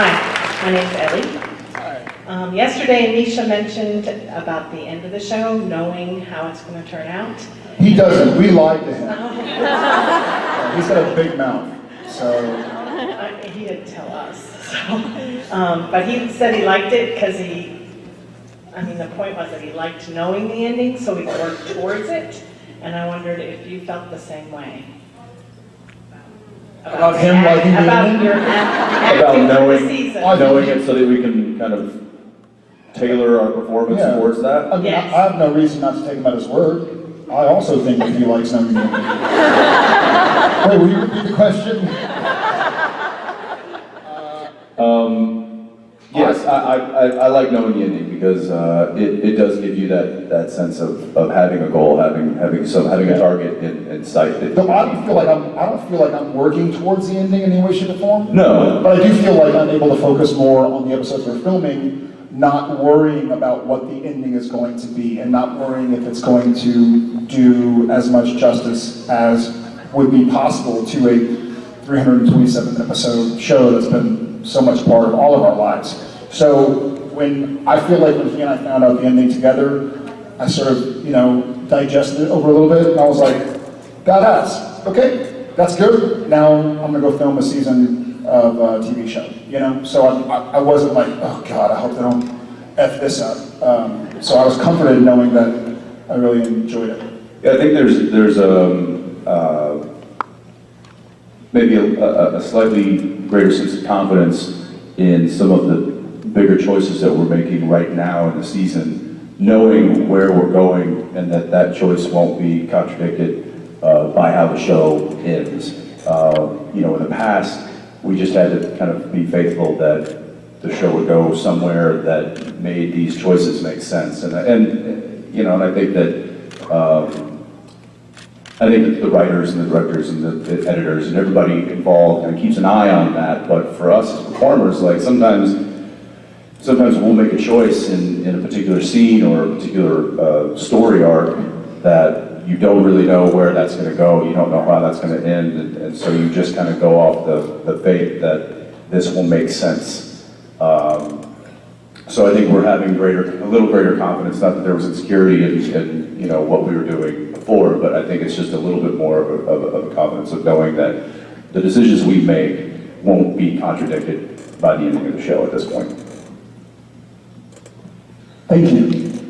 Hi, my name's Ellie. Um, yesterday, Anisha mentioned about the end of the show, knowing how it's going to turn out. He doesn't, we lied to him. Uh, He's got a big mouth, so, I- he didn't tell us, so. Um, but he said he liked it because he, I mean, the point was that he liked knowing the ending, so he worked towards it. And I wondered if you felt the same way. About him liking the About ending? your act- About acting for the knowing, season. knowing it so that we can kind of tailor our performance Yeah. towards that. I mean, I Yes. I have no reason not to take him at his word. I also think that he likes knowing. Wait, will you repeat the question? Um, yes, I, I, I I like knowing the ending because, uh, it, it does give you that, that sense of, of having a goal, having, having some, having a target in, in sight. that- I don't feel like I'm, I don't feel like I'm working towards the ending in any way, shape, or form. No, But I do feel like I'm able to focus more on the episodes we're filming, not worrying about what the ending is going to be, and not worrying if it's going to do as much justice as would be possible to a 327 episode show that's been so much part of all of our lives. So when I feel like when he and I found out the ending together, I sort of, you know, digested it over a little bit, and I was like, badass. Okay, that's good. Now I'm gonna go film a season of a TV show. You know, so I, I, wasn't like, oh god, I hope they don't f this up. Um, so I was comforted knowing that I really enjoyed it. Yeah, I think there's, there's, um, uh, maybe a, a a slightly greater sense of confidence in some of the bigger choices that we're making right now in the season, knowing where we're going and that that choice won't be contradicted, uh, by how the show ends. Uh, you know, in the past, we just had to kind of be faithful that the show would go somewhere that made these choices make sense. And, and, you know, and I think that, um, I think the writers and the directors and the, the editors and everybody involved kind of keeps an eye on that. But for us as performers, like sometimes, sometimes we'll make a choice in, in a particular scene or a particular uh, story arc that you don't really know where that's going to go. You don't know how that's going to end, and, and so you just kind of go off the, the faith that this will make sense. Um, so I think we're having greater, a little greater confidence, not that there was insecurity in, in, you know, what we were doing before, but I think it's just a little bit more of a, of of a confidence of knowing that the decisions we make won't be contradicted by the ending of the show at this point. Thank you.